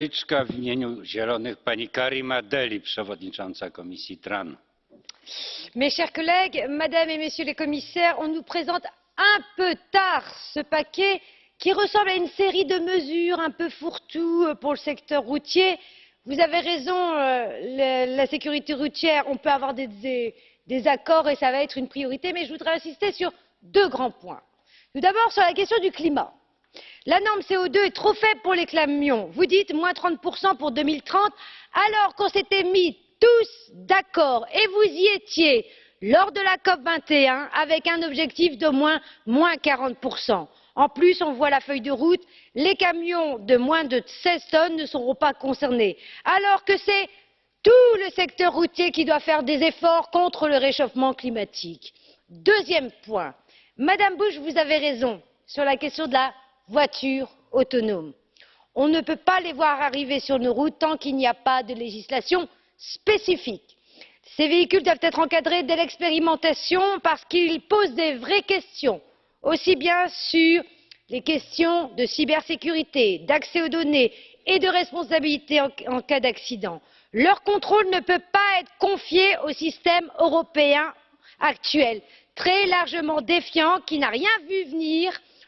W imieniu Zielonych. Mes chers collègues, Madame et Messieurs les commissaires, on nous présente un peu tard ce paquet qui ressemble à une série de mesures un peu fourre-tout pour le secteur routier. Vous avez raison, euh, la, sécurité routière, on peut avoir des accords et ça va être une priorité, mais je voudrais insister sur deux grands points. Tout d'abord, sur la question du climat. La norme CO2 est trop faible pour les camions. Vous dites moins 30% pour 2030, alors qu'on s'était mis tous d'accord, et vous y étiez, lors de la COP 21, avec un objectif de moins, moins 40%. En plus, on voit la feuille de route, les camions de moins de 16 tonnes ne seront pas concernés, alors que c'est tout le secteur routier qui doit faire des efforts contre le réchauffement climatique. Deuxième point, Madame Bush, vous avez raison sur la question de la voiture autonome. On ne peut pas les voir arriver sur nos routes tant qu'il n'y a pas de législation spécifique. Ces véhicules doivent être encadrés dès l'expérimentation parce qu'ils posent des vraies questions, aussi bien sur les questions de cybersécurité, d'accès aux données et de responsabilité en cas d'accident. Leur contrôle ne peut pas être confié au système européen actuel, très largement défiant, qui n'a rien vu venir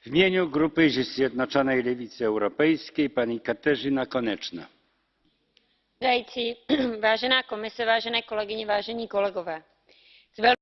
w imieniu grupy zjednoczonej lewicy europejskiej pani katarzyna koneczna. vážená komise vážené kolegyně vážení kolegové s.